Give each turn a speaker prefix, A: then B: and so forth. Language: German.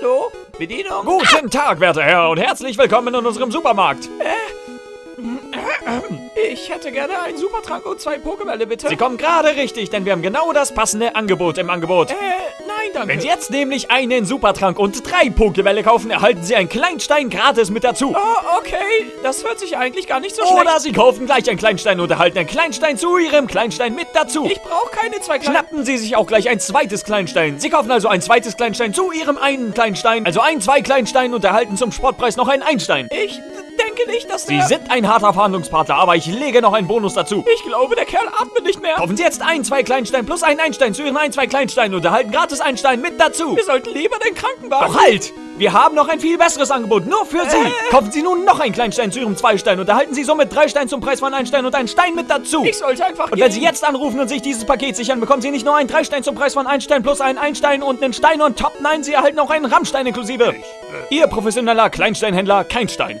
A: Hallo? Bedienung?
B: Guten Tag, werter Herr, und herzlich willkommen in unserem Supermarkt.
A: Ich hätte gerne einen Supertrank und zwei Pokébälle, bitte.
B: Sie kommen gerade richtig, denn wir haben genau das passende Angebot im Angebot.
A: Äh, nein, danke.
B: Wenn Sie jetzt nämlich einen Supertrank und drei Pokébälle kaufen, erhalten Sie einen Kleinstein gratis mit dazu.
A: Oh, okay. Das hört sich eigentlich gar nicht so schlecht.
B: Oder Sie kaufen gleich einen Kleinstein und erhalten einen Kleinstein zu Ihrem Kleinstein mit dazu.
A: Ich brauche keine zwei kleinen...
B: Schnappen Sie sich auch gleich ein zweites Kleinstein. Sie kaufen also ein zweites Kleinstein zu Ihrem einen Kleinstein. Also ein, zwei Kleinstein und erhalten zum Sportpreis noch einen Einstein.
A: Ich denke nicht, dass
B: Sie
A: der...
B: sind ein harter Verhandlungspartner, aber ich lege noch einen Bonus dazu.
A: Ich glaube, der Kerl atmet nicht mehr.
B: Kaufen Sie jetzt ein, zwei Kleinstein plus einen Einstein zu Ihren ein, zwei Kleinsteinen und erhalten gratis Einstein mit dazu.
A: Wir sollten lieber den Krankenwagen...
B: Doch halt! Wir haben noch ein viel besseres Angebot, nur für Sie. Kaufen Sie nun noch einen Kleinstein zu Ihrem Zweistein und erhalten Sie somit drei Steine zum Preis von einem Stein und einen Stein mit dazu.
A: Ich sollte einfach
B: und wenn. Sie jetzt anrufen und sich dieses Paket sichern, bekommen Sie nicht nur einen Dreistein zum Preis von einem Stein plus einen Einstein und einen Stein und top, nein, Sie erhalten auch einen Rammstein inklusive. Ihr professioneller Kleinsteinhändler Keinstein.